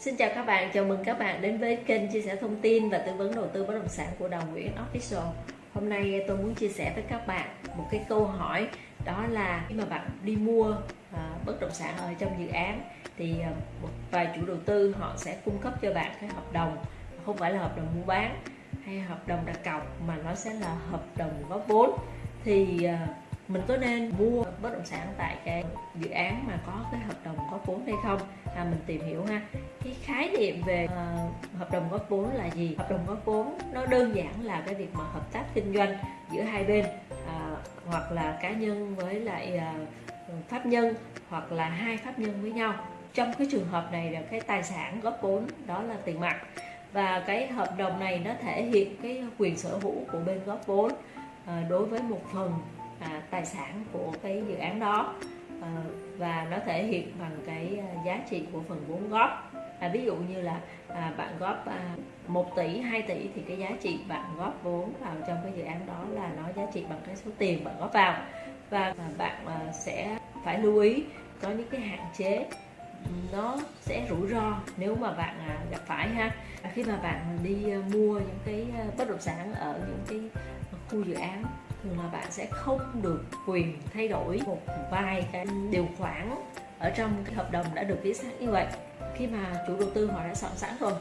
Xin chào các bạn, chào mừng các bạn đến với kênh chia sẻ thông tin và tư vấn đầu tư bất động sản của Đồng Nguyễn Official. Hôm nay tôi muốn chia sẻ với các bạn một cái câu hỏi đó là khi mà bạn đi mua à, bất động sản ở trong dự án thì à, một vài chủ đầu tư họ sẽ cung cấp cho bạn cái hợp đồng không phải là hợp đồng mua bán hay hợp đồng đặt cọc mà nó sẽ là hợp đồng góp vốn. Thì à, mình có nên mua bất động sản tại cái dự án mà có cái hợp đồng góp vốn hay không? À, mình tìm hiểu ha cái khái niệm về uh, hợp đồng góp vốn là gì? Hợp đồng góp vốn nó đơn giản là cái việc mà hợp tác kinh doanh giữa hai bên uh, hoặc là cá nhân với lại uh, pháp nhân hoặc là hai pháp nhân với nhau. Trong cái trường hợp này là cái tài sản góp vốn đó là tiền mặt. Và cái hợp đồng này nó thể hiện cái quyền sở hữu của bên góp vốn đối với một phần à, tài sản của cái dự án đó và nó thể hiện bằng cái giá trị của phần vốn góp à, ví dụ như là à, bạn góp à, 1 tỷ 2 tỷ thì cái giá trị bạn góp vốn vào trong cái dự án đó là nó giá trị bằng cái số tiền bạn góp vào. Và à, bạn à, sẽ phải lưu ý có những cái hạn chế nó sẽ rủi ro nếu mà bạn à, gặp phải ha. À, khi mà bạn đi à, mua những cái à, bất động sản ở những cái khu dự án thường là bạn sẽ không được quyền thay đổi một vài cái điều khoản ở trong cái hợp đồng đã được viết sẵn như vậy khi mà chủ đầu tư họ đã soạn sẵn rồi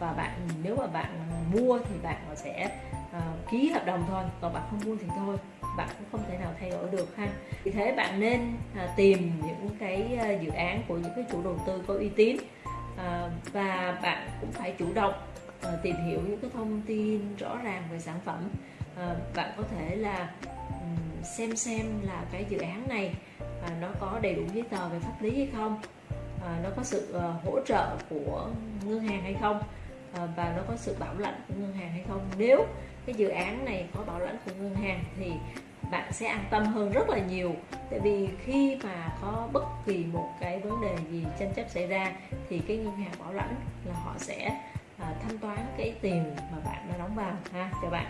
và bạn nếu mà bạn mua thì bạn sẽ uh, ờ, ký hợp đồng thôi còn bạn không mua thì thôi bạn cũng không thể nào thay đổi được ha. Vì thế bạn nên uh, tìm những cái uh, dự án của những cái chủ đầu tư có uy tín uh, và bạn cũng phải chủ động uh, tìm hiểu những cái thông tin rõ ràng về sản phẩm. Uh, bạn có thể là um, xem xem là cái dự án này à, nó có đầy đủ giấy tờ về pháp lý hay không? À, nó có sự uh, hỗ trợ của ngân hàng hay không? À, và nó có sự bảo lãnh của ngân hàng hay không? Nếu cái dự án này có bảo lãnh của ngân hàng thì bạn sẽ an tâm hơn rất là nhiều. Tại vì khi mà có bất kỳ một cái vấn đề gì tranh chấp xảy ra thì cái ngân hàng bảo lãnh là họ sẽ à, thanh toán cái tiền mà bạn đã đóng vào ha. Cho bạn.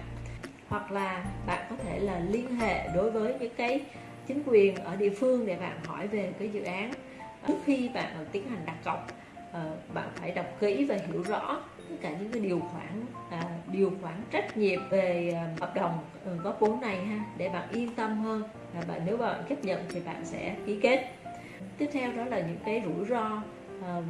Hoặc là bạn có thể là liên hệ đối với những cái chính quyền ở địa phương để bạn hỏi về cái dự án. Ờ, trước khi bạn ờ, tiến hành đặt cọc ờ, bạn phải đọc kỹ và hiểu rõ tất cả những cái điều khoản à, điều khoản trách nhiệm về hợp đồng góp vốn này ha để bạn yên tâm hơn. Và bạn nếu bạn chấp nhận thì bạn sẽ ký kết. Tiếp theo đó là những cái rủi ro à,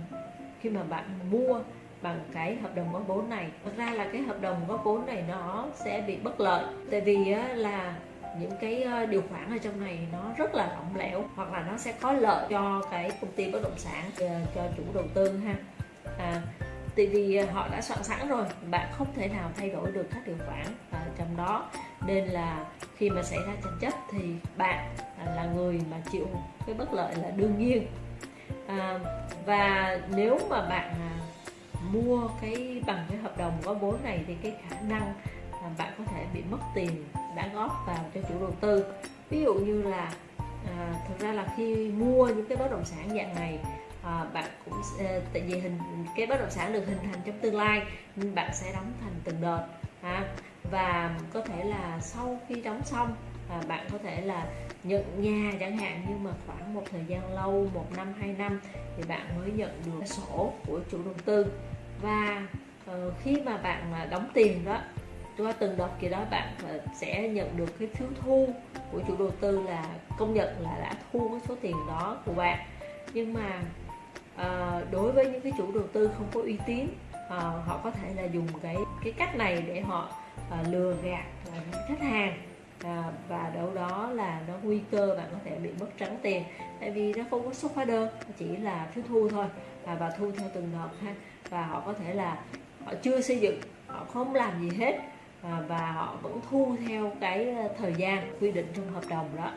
khi mà bạn mua bằng cái hợp đồng góp vốn này. Thật ra là cái hợp đồng góp vốn này nó sẽ bị bất lợi tại vì là những cái ờ, điều khoản ở trong này nó rất là lỏng lẻo hoặc là nó sẽ có lợi cho cái công ty bất động sản cho chủ đầu tư ha. À, tại vì ờ, họ đã soạn sẵn rồi bạn không thể nào thay đổi được các điều khoản ở trong đó. Nên là khi mà xảy ra tranh chấp thì bạn à, là người mà chịu cái bất lợi là đương nhiên. À, và nếu mà bạn à, mua cái bằng cái hợp đồng góp vốn này thì cái khả năng bạn có thể bị mất tiền đã góp vào cho chủ đầu tư. Ví dụ như là à, thực ra là khi mua những cái bất động sản dạng này à, bạn cũng à, tại vì hình cái bất động sản được hình thành trong tương lai nên bạn sẽ đóng thành từng đợt à, và có thể là sau khi đóng xong à, bạn có thể là nhận nhà chẳng hạn nhưng mà khoảng một thời gian lâu một năm hai năm thì bạn mới nhận được sổ của chủ đầu tư. Và uh, khi mà bạn à, đóng tiền đó qua từng đợt kỳ đó bạn sẽ nhận được cái phiếu thu của chủ đầu tư là công nhận là đã thu cái số tiền đó của bạn. Nhưng mà à, đối với những cái chủ đầu tư không có uy tín à, họ có thể là dùng cái cái cách này để họ à, lừa gạt à, khách hàng. À, và đâu đó là nó nguy cơ bạn có thể bị mất trắng tiền tại vì nó không có xuất hóa đơn chỉ là phiếu thu thôi. À, và thu theo từng đợt ha và họ có thể là họ chưa xây dựng họ không làm gì hết. À, và họ vẫn thu theo cái ờ, thời gian quy định trong hợp đồng đó.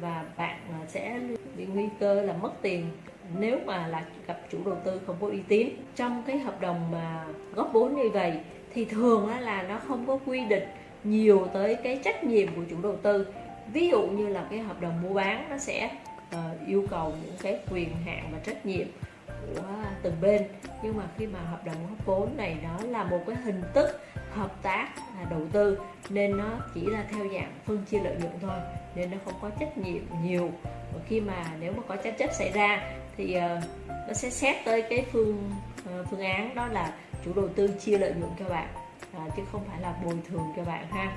Và bạn ờ, sẽ bị nguy cơ là mất tiền nếu mà là gặp chủ đầu tư không có uy tín. Trong cái hợp đồng mà góp vốn như vậy thì thường là nó không có quy định nhiều tới cái trách nhiệm của chủ đầu tư. Ví dụ như là cái hợp đồng mua bán nó sẽ uh, yêu cầu những cái quyền hạn và trách nhiệm của từng bên. Nhưng mà khi mà hợp đồng góp vốn này nó là một cái hình thức hợp tác đầu tư nên nó chỉ là theo dạng phân chia lợi nhuận thôi nên nó không có trách nhiệm nhiều. Và khi mà nếu mà có tranh chấp xảy ra thì uh, nó sẽ xét tới cái phương uh, phương án đó là chủ đầu tư chia lợi nhuận cho bạn à, chứ không phải là bồi thường cho bạn ha.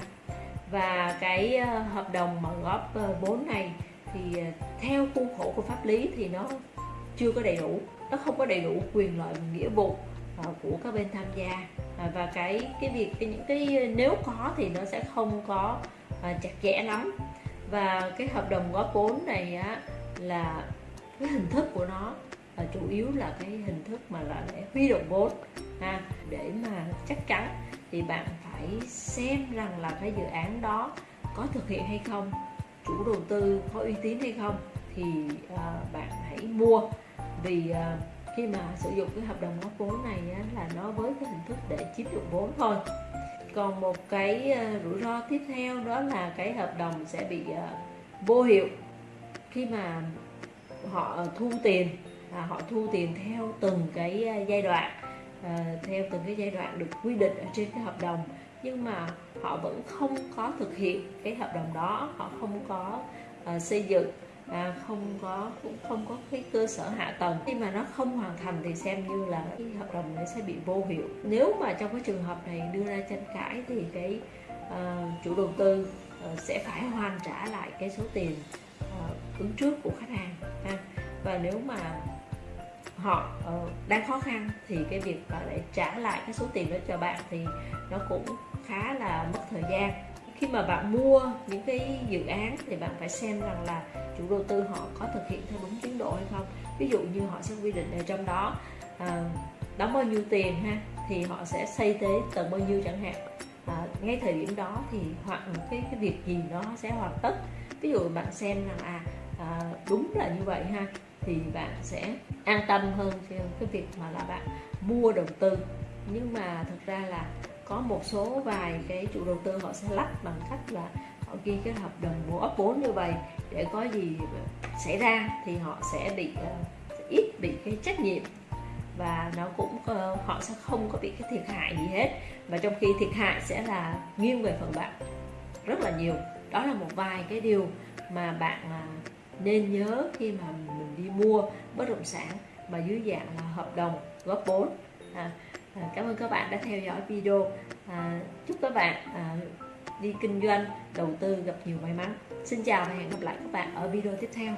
Và cái uh, hợp đồng mà góp uh, vốn này thì uh, theo khuôn khổ của pháp lý thì nó chưa có đầy đủ nó không có đầy đủ quyền lợi và nghĩa vụ uh, của các bên tham gia à, và cái cái việc cái những cái nếu có thì nó sẽ không có à, chặt chẽ lắm. Và cái hợp đồng góp vốn này á là cái hình thức của nó là chủ yếu là cái hình thức mà là để huy động vốn ha. Để mà chắc chắn thì bạn phải xem rằng là cái dự án đó có thực hiện hay không chủ đầu tư có uy tín hay không thì uh, bạn hãy mua. Vì uh, khi mà sử dụng cái hợp đồng góp vốn này á, là nó với cái hình thức để chiếm dụng vốn thôi. Còn một cái ờ, rủi ro tiếp theo đó là cái hợp đồng sẽ bị ờ, vô hiệu khi mà họ thu tiền à, họ thu tiền theo từng cái ờ, giai đoạn à, theo từng cái giai đoạn được quy định ở trên cái hợp đồng. Nhưng mà họ vẫn không có thực hiện cái hợp đồng đó họ không có xây dựng à, không có cũng không có cái cơ sở hạ tầng. Khi mà nó không hoàn thành thì xem như là cái hợp đồng này sẽ bị vô hiệu. Nếu mà trong cái trường hợp này đưa ra tranh cãi thì cái uh, chủ đầu tư uh, sẽ phải hoàn trả lại cái số tiền uh, ứng trước của khách hàng ha. Và nếu mà họ uh, đang khó khăn thì cái việc mà để trả lại cái số tiền đó cho bạn thì nó cũng khá là mất thời gian khi mà bạn mua những cái dự án thì bạn phải xem rằng là chủ đầu tư họ có thực hiện theo đúng tiến độ hay không. Ví dụ như họ sẽ quy định ở trong đó à, đóng bao nhiêu tiền ha thì họ sẽ xây tới tầng bao nhiêu chẳng hạn. À, ngay thời điểm đó thì hoặc cái cái việc gì nó sẽ hoàn tất. Ví dụ bạn xem rằng à, à đúng là như vậy ha thì bạn sẽ an tâm hơn cái việc mà là bạn mua đầu tư. Nhưng mà thực ra là có một số vài cái chủ đầu tư họ sẽ lách bằng cách là họ ghi cái hợp đồng mua ấp vốn như vậy. Để có gì xảy ra thì họ sẽ bị uh, ít bị cái trách nhiệm. Và nó cũng uh, họ sẽ không có bị cái thiệt hại gì hết. Và trong khi thiệt hại sẽ là nghiêng về phần bạn rất là nhiều. Đó là một vài cái điều mà bạn uh, nên nhớ khi mà mình đi mua bất động sản mà dưới dạng là hợp đồng góp vốn. À, à, cảm ơn các bạn đã theo dõi video. À, chúc các bạn à, đi kinh doanh đầu tư gặp nhiều may mắn. Xin chào và hẹn gặp lại các bạn ở video tiếp theo.